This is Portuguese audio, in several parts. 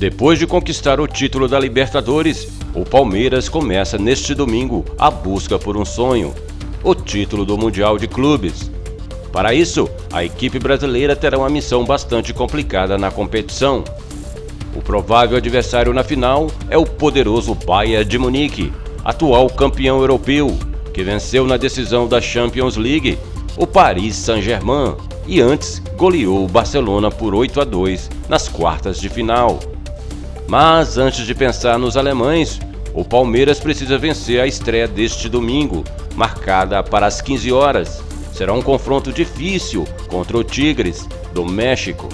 Depois de conquistar o título da Libertadores, o Palmeiras começa neste domingo a busca por um sonho, o título do Mundial de Clubes. Para isso, a equipe brasileira terá uma missão bastante complicada na competição. O provável adversário na final é o poderoso Bayern de Munique, atual campeão europeu, que venceu na decisão da Champions League o Paris Saint-Germain e antes goleou o Barcelona por 8 a 2 nas quartas de final. Mas antes de pensar nos alemães, o Palmeiras precisa vencer a estreia deste domingo, marcada para as 15 horas. Será um confronto difícil contra o Tigres, do México.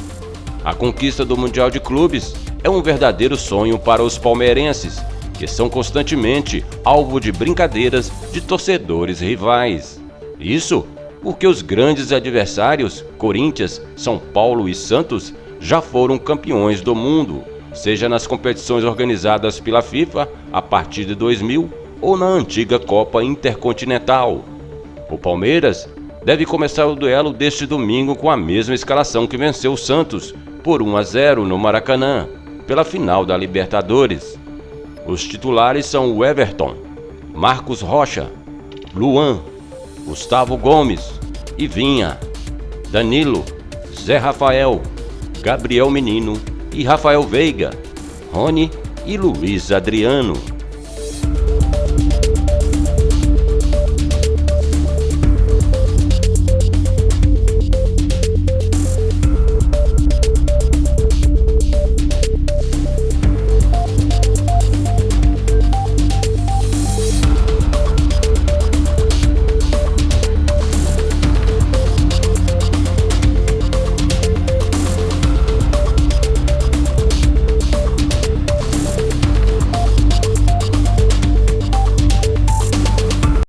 A conquista do Mundial de Clubes é um verdadeiro sonho para os palmeirenses, que são constantemente alvo de brincadeiras de torcedores rivais. Isso porque os grandes adversários, Corinthians, São Paulo e Santos, já foram campeões do mundo, seja nas competições organizadas pela FIFA a partir de 2000 ou na antiga Copa Intercontinental. O Palmeiras deve começar o duelo deste domingo com a mesma escalação que venceu o Santos por 1 a 0 no Maracanã, pela final da Libertadores. Os titulares são o Everton, Marcos Rocha, Luan, Gustavo Gomes, Ivinha, Danilo, Zé Rafael, Gabriel Menino e Rafael Veiga, Rony e Luiz Adriano.